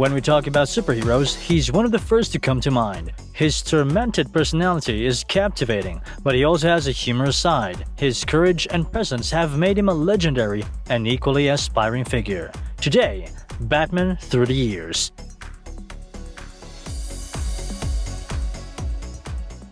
When we talk about superheroes, he's one of the first to come to mind. His tormented personality is captivating, but he also has a humorous side. His courage and presence have made him a legendary and equally aspiring figure. Today, Batman Through the Years.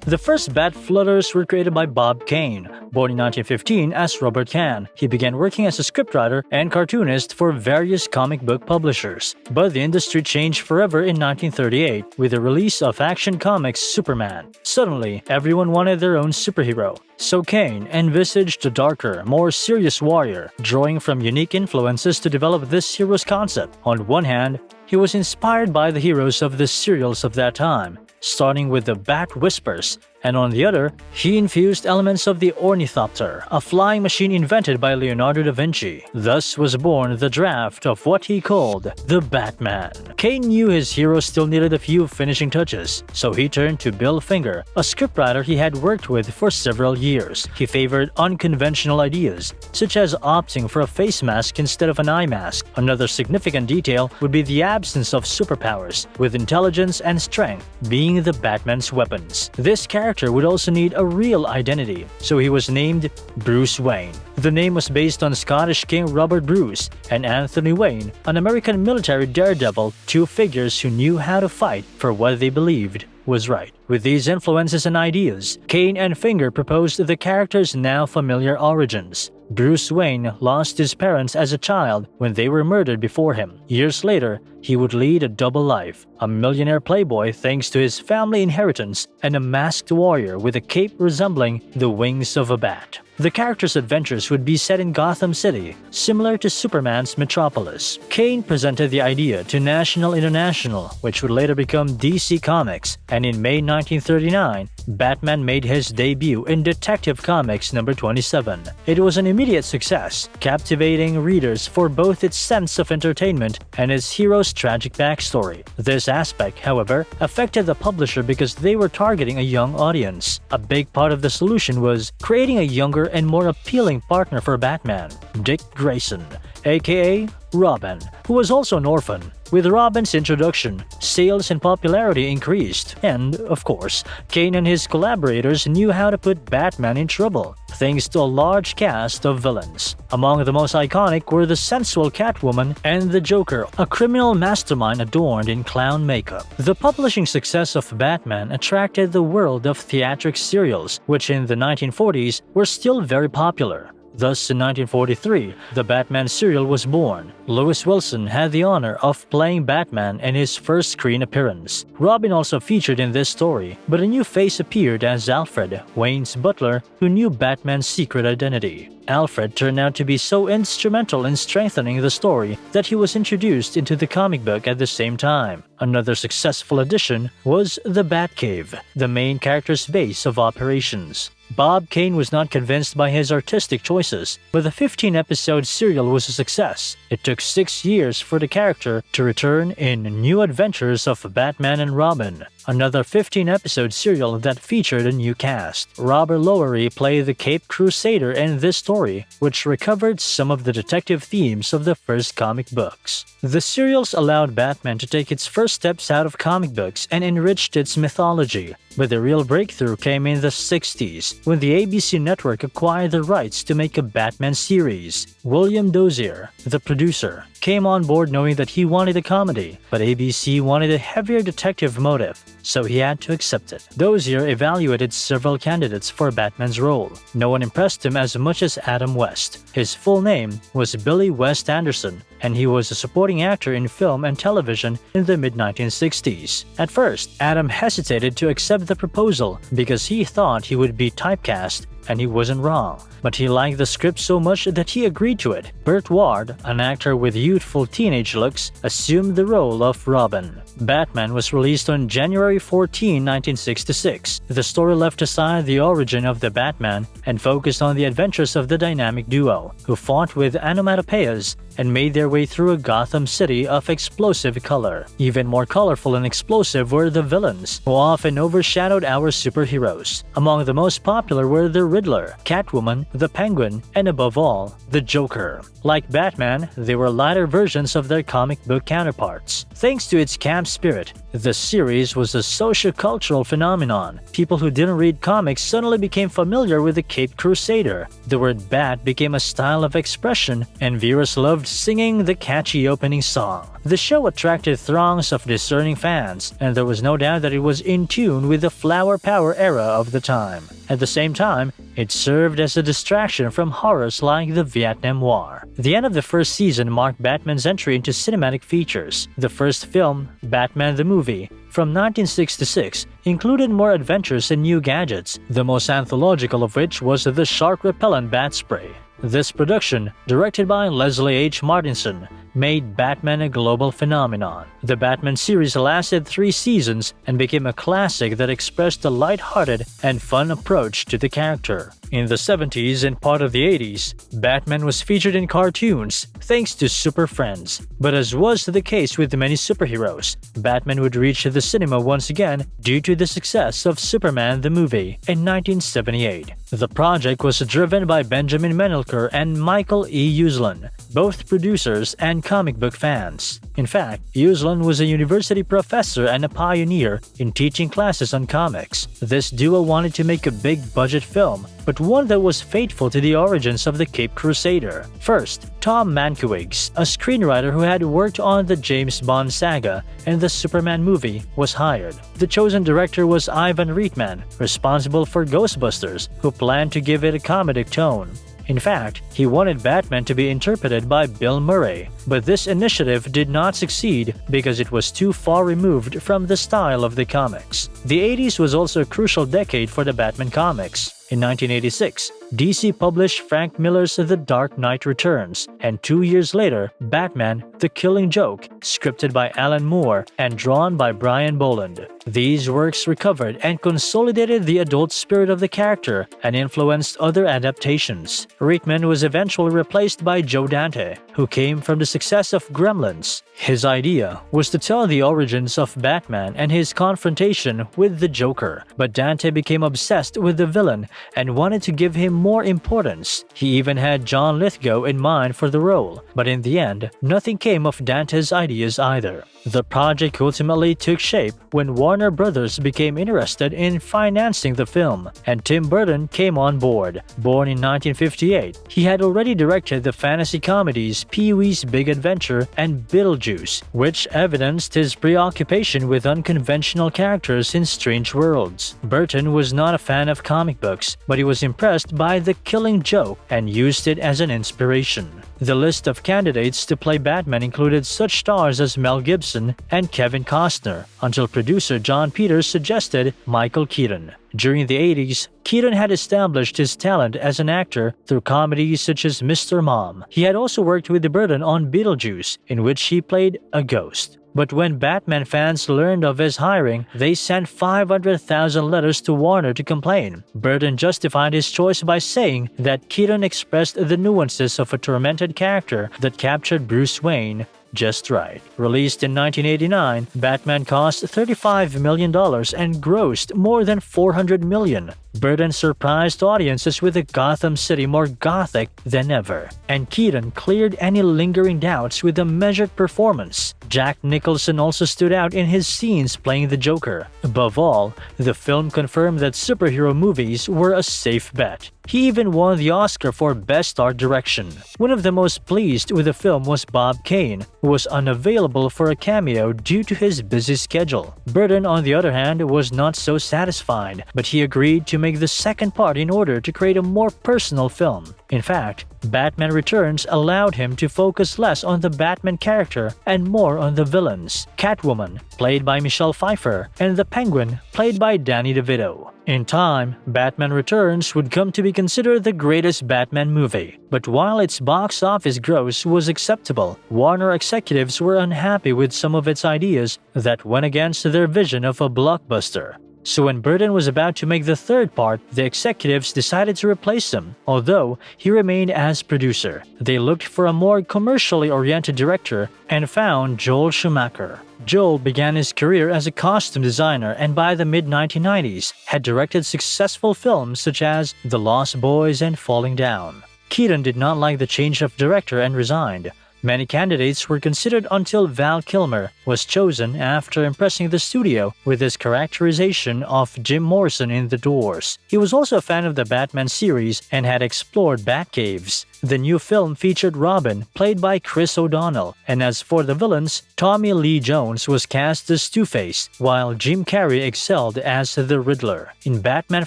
The first Bat Flutters were created by Bob Kane. Born in 1915 as Robert Kahn, he began working as a scriptwriter and cartoonist for various comic book publishers. But the industry changed forever in 1938 with the release of Action Comics' Superman. Suddenly, everyone wanted their own superhero. So Kane envisaged a darker, more serious warrior, drawing from unique influences to develop this hero's concept. On one hand, he was inspired by the heroes of the serials of that time, starting with the Bat Whispers, and on the other, he infused elements of the ornithopter, a flying machine invented by Leonardo da Vinci. Thus was born the draft of what he called the Batman. Kane knew his hero still needed a few finishing touches, so he turned to Bill Finger, a scriptwriter he had worked with for several years. He favored unconventional ideas, such as opting for a face mask instead of an eye mask. Another significant detail would be the absence of superpowers, with intelligence and strength being the Batman's weapons. This character character would also need a real identity, so he was named Bruce Wayne. The name was based on Scottish King Robert Bruce and Anthony Wayne, an American military daredevil, two figures who knew how to fight for what they believed was right. With these influences and ideas, Kane and Finger proposed the character's now familiar origins. Bruce Wayne lost his parents as a child when they were murdered before him. Years later, he would lead a double life, a millionaire playboy thanks to his family inheritance and a masked warrior with a cape resembling the wings of a bat. The character's adventures would be set in Gotham City, similar to Superman's Metropolis. Kane presented the idea to National International, which would later become DC Comics, and in May 1939, Batman made his debut in Detective Comics number 27. It was an immediate success, captivating readers for both its sense of entertainment and its hero's tragic backstory. This aspect, however, affected the publisher because they were targeting a young audience. A big part of the solution was creating a younger and more appealing partner for Batman, Dick Grayson, aka Robin, who was also an orphan. With Robin's introduction, sales and popularity increased, and, of course, Kane and his collaborators knew how to put Batman in trouble, thanks to a large cast of villains. Among the most iconic were the sensual Catwoman and the Joker, a criminal mastermind adorned in clown makeup. The publishing success of Batman attracted the world of theatric serials, which in the 1940s were still very popular. Thus, in 1943, the Batman serial was born. Lewis Wilson had the honor of playing Batman in his first screen appearance. Robin also featured in this story, but a new face appeared as Alfred, Wayne's butler, who knew Batman's secret identity. Alfred turned out to be so instrumental in strengthening the story that he was introduced into the comic book at the same time. Another successful addition was the Batcave, the main character's base of operations. Bob Kane was not convinced by his artistic choices, but the 15-episode serial was a success. It took six years for the character to return in New Adventures of Batman and Robin, another 15-episode serial that featured a new cast. Robert Lowery played the Cape Crusader in this story, which recovered some of the detective themes of the first comic books. The serials allowed Batman to take its first steps out of comic books and enriched its mythology, but the real breakthrough came in the 60s, when the ABC network acquired the rights to make a Batman series. William Dozier, the producer, came on board knowing that he wanted a comedy, but ABC wanted a heavier detective motive, so he had to accept it. Dozier evaluated several candidates for Batman's role. No one impressed him as much as Adam West. His full name was Billy West Anderson, and he was a supporting actor in film and television in the mid-1960s. At first, Adam hesitated to accept the proposal because he thought he would be typecast and he wasn't wrong. But he liked the script so much that he agreed to it. Burt Ward, an actor with youthful teenage looks, assumed the role of Robin. Batman was released on January 14, 1966. The story left aside the origin of the Batman and focused on the adventures of the dynamic duo, who fought with onomatopoeias and made their way through a Gotham City of explosive color. Even more colorful and explosive were the villains, who often overshadowed our superheroes. Among the most popular were the Riddler, Catwoman, the Penguin, and above all, the Joker. Like Batman, they were lighter versions of their comic book counterparts. Thanks to its camp spirit, the series was a socio-cultural phenomenon. People who didn't read comics suddenly became familiar with the Cape Crusader. The word bat became a style of expression, and viewers loved singing the catchy opening song. The show attracted throngs of discerning fans, and there was no doubt that it was in tune with the flower power era of the time. At the same time, it served as a distraction from horrors like the Vietnam War. The end of the first season marked Batman's entry into cinematic features. The first film, Batman the Movie, from 1966 included more adventures and new gadgets, the most anthological of which was the shark repellent bat spray. This production, directed by Leslie H. Martinson, made Batman a global phenomenon. The Batman series lasted three seasons and became a classic that expressed a light-hearted and fun approach to the character. In the 70s and part of the 80s, Batman was featured in cartoons thanks to Super Friends. But as was the case with many superheroes, Batman would reach the cinema once again due to the success of Superman the movie in 1978. The project was driven by Benjamin Melniker and Michael E. Uslan, both producers and comic book fans. In fact, Uslan was a university professor and a pioneer in teaching classes on comics. This duo wanted to make a big-budget film, but one that was faithful to the origins of the Cape Crusader. First, Tom Mankiewicz, a screenwriter who had worked on the James Bond saga and the Superman movie, was hired. The chosen director was Ivan Reitman, responsible for Ghostbusters, who planned to give it a comedic tone. In fact, he wanted Batman to be interpreted by Bill Murray, but this initiative did not succeed because it was too far removed from the style of the comics. The 80s was also a crucial decade for the Batman comics. In 1986, DC published Frank Miller's The Dark Knight Returns, and two years later, Batman The Killing Joke, scripted by Alan Moore and drawn by Brian Bolland. These works recovered and consolidated the adult spirit of the character and influenced other adaptations. Reitman was eventually replaced by Joe Dante, who came from the success of Gremlins. His idea was to tell the origins of Batman and his confrontation with the Joker, but Dante became obsessed with the villain and wanted to give him more importance. He even had John Lithgow in mind for the role, but in the end, nothing came of Dante's ideas either. The project ultimately took shape when Warner Brothers became interested in financing the film, and Tim Burton came on board. Born in 1958, he had already directed the fantasy comedies Pee-wee's Big Adventure and Beetlejuice, which evidenced his preoccupation with unconventional characters in strange worlds. Burton was not a fan of comic books, but he was impressed by The Killing Joke and used it as an inspiration. The list of candidates to play Batman included such stars as Mel Gibson and Kevin Costner, until producer Jon Peters suggested Michael Keaton. During the 80s, Keaton had established his talent as an actor through comedies such as Mr. Mom. He had also worked with the Burton on Beetlejuice, in which he played a ghost. But when Batman fans learned of his hiring, they sent 500,000 letters to Warner to complain. Burton justified his choice by saying that Keaton expressed the nuances of a tormented character that captured Bruce Wayne just right. Released in 1989, Batman cost $35 million and grossed more than $400 million. Burton surprised audiences with a Gotham City more gothic than ever, and Keaton cleared any lingering doubts with a measured performance. Jack Nicholson also stood out in his scenes playing the Joker. Above all, the film confirmed that superhero movies were a safe bet. He even won the Oscar for Best Art Direction. One of the most pleased with the film was Bob Kane, who was unavailable for a cameo due to his busy schedule. Burton, on the other hand, was not so satisfied, but he agreed to make the second part in order to create a more personal film. In fact, Batman Returns allowed him to focus less on the Batman character and more on the villains, Catwoman, played by Michelle Pfeiffer, and the Penguin, played by Danny DeVito. In time, Batman Returns would come to be considered the greatest Batman movie, but while its box office gross was acceptable, Warner executives were unhappy with some of its ideas that went against their vision of a blockbuster. So when Burton was about to make the third part, the executives decided to replace him, although he remained as producer. They looked for a more commercially oriented director and found Joel Schumacher. Joel began his career as a costume designer and by the mid 1990s had directed successful films such as The Lost Boys and Falling Down. Keaton did not like the change of director and resigned. Many candidates were considered until Val Kilmer was chosen after impressing the studio with his characterization of Jim Morrison in The Doors. He was also a fan of the Batman series and had explored Batcaves. The new film featured Robin, played by Chris O'Donnell, and as for the villains, Tommy Lee Jones was cast as Two-Face, while Jim Carrey excelled as the Riddler. In Batman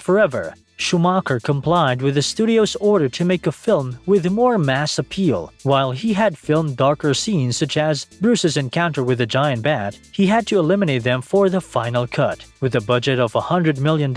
Forever, Schumacher complied with the studio's order to make a film with more mass appeal. While he had filmed darker scenes such as Bruce's encounter with the giant bat, he had to eliminate them for the final cut. With a budget of $100 million,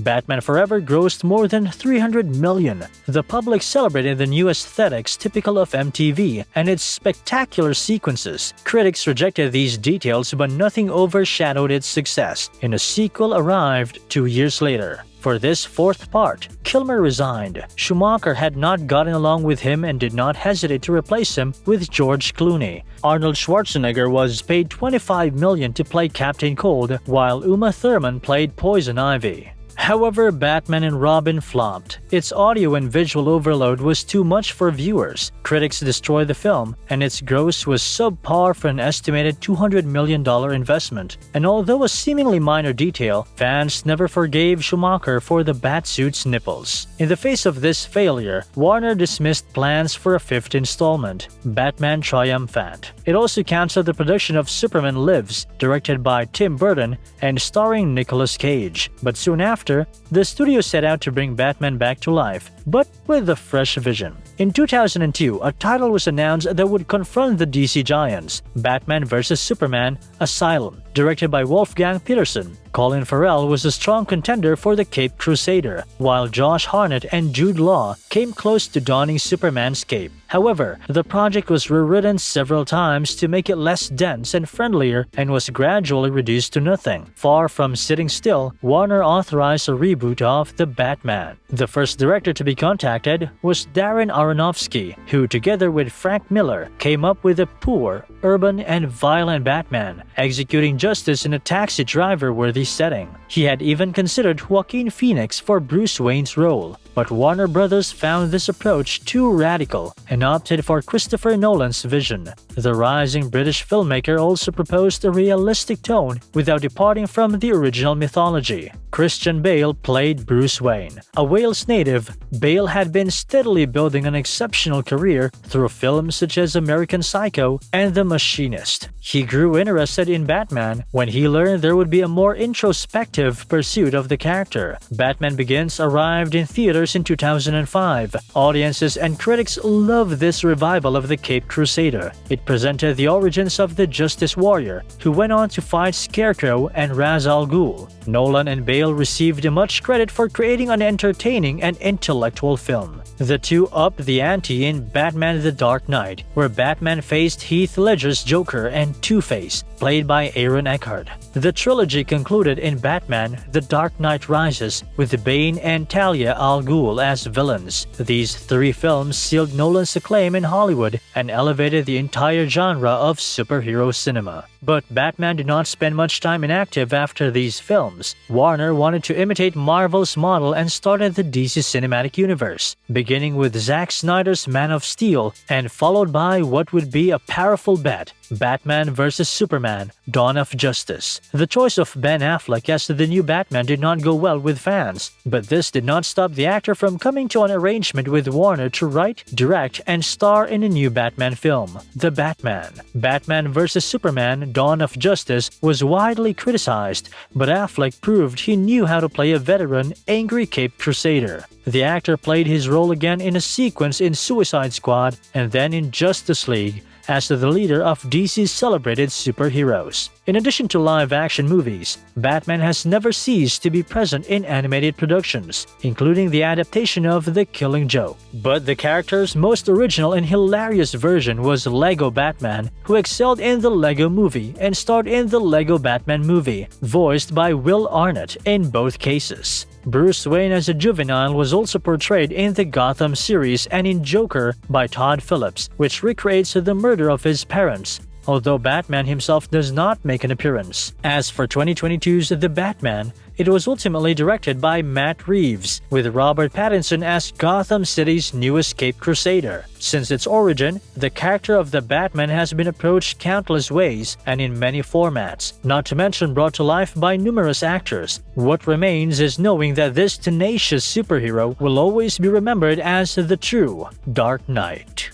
Batman Forever grossed more than 300 million. The public celebrated the new aesthetics typical of MTV and its spectacular sequences. Critics rejected these details but nothing overshadowed its success, and a sequel arrived two years later. For this fourth part, Kilmer resigned. Schumacher had not gotten along with him and did not hesitate to replace him with George Clooney. Arnold Schwarzenegger was paid 25 million to play Captain Cold, while Uma Thurman played Poison Ivy. However, Batman and Robin flopped. Its audio and visual overload was too much for viewers. Critics destroyed the film, and its gross was subpar for an estimated $200 million investment. And although a seemingly minor detail, fans never forgave Schumacher for the Batsuit's nipples. In the face of this failure, Warner dismissed plans for a fifth installment, Batman Triumphant. It also canceled the production of Superman Lives, directed by Tim Burton and starring Nicolas Cage. But soon after, the studio set out to bring Batman back to life, but with a fresh vision. In 2002, a title was announced that would confront the DC giants, Batman vs. Superman Asylum, directed by Wolfgang Petersen. Colin Farrell was a strong contender for the Cape Crusader, while Josh Hartnett and Jude Law came close to donning Superman's cape. However, the project was rewritten several times to make it less dense and friendlier and was gradually reduced to nothing. Far from sitting still, Warner authorized a reboot of The Batman. The first director to be contacted was Darren Aronofsky, who together with Frank Miller came up with a poor, urban, and violent Batman, executing justice in a taxi driver-worthy setting. He had even considered Joaquin Phoenix for Bruce Wayne's role, but Warner Brothers found this approach too radical and opted for Christopher Nolan's vision. The rising British filmmaker also proposed a realistic tone without departing from the original mythology. Christian Bale played Bruce Wayne. A Wales native, Bale had been steadily building an exceptional career through films such as American Psycho and The Machinist. He grew interested in Batman when he learned there would be a more introspective pursuit of the character. Batman Begins arrived in theaters in 2005. Audiences and critics loved this revival of the Cape Crusader. It presented the origins of the Justice Warrior, who went on to fight Scarecrow and Ra's al Ghul. Nolan and Bale received much credit for creating an entertaining and intellectual film. The two upped the ante in Batman The Dark Knight, where Batman faced Heath Ledger's Joker and Two-Face, played by Aaron Eckhart. The trilogy concluded in Batman The Dark Knight Rises, with Bane and Talia al Ghul as villains. These three films sealed Nolan's acclaim in Hollywood and elevated the entire genre of superhero cinema. But Batman did not spend much time inactive after these films. Wanted to imitate Marvel's model and started the DC Cinematic Universe, beginning with Zack Snyder's Man of Steel and followed by what would be a powerful bet Batman vs. Superman Dawn of Justice. The choice of Ben Affleck as the new Batman did not go well with fans, but this did not stop the actor from coming to an arrangement with Warner to write, direct, and star in a new Batman film, The Batman. Batman vs. Superman Dawn of Justice was widely criticized, but Affleck proved he knew how to play a veteran, angry Cape Crusader. The actor played his role again in a sequence in Suicide Squad and then in Justice League, as the leader of DC's celebrated superheroes. In addition to live-action movies, Batman has never ceased to be present in animated productions, including the adaptation of The Killing Joke. But the character's most original and hilarious version was Lego Batman, who excelled in the Lego movie and starred in the Lego Batman movie, voiced by Will Arnett in both cases. Bruce Wayne as a juvenile was also portrayed in the Gotham series and in Joker by Todd Phillips, which recreates the murder of his parents, although Batman himself does not make an appearance. As for 2022's The Batman, it was ultimately directed by Matt Reeves, with Robert Pattinson as Gotham City's new escape crusader. Since its origin, the character of the Batman has been approached countless ways and in many formats, not to mention brought to life by numerous actors. What remains is knowing that this tenacious superhero will always be remembered as the true Dark Knight.